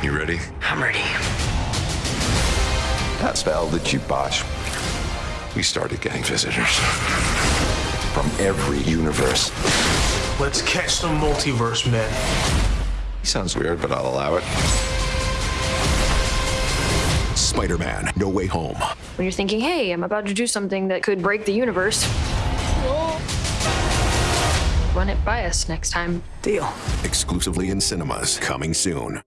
You ready? I'm ready. That spell that you botched. We started getting visitors from every universe. Let's catch some multiverse men. He Sounds weird, but I'll allow it. Spider-Man: No Way Home. When you're thinking, hey, I'm about to do something that could break the universe. Run it by us next time. Deal. Exclusively in cinemas. Coming soon.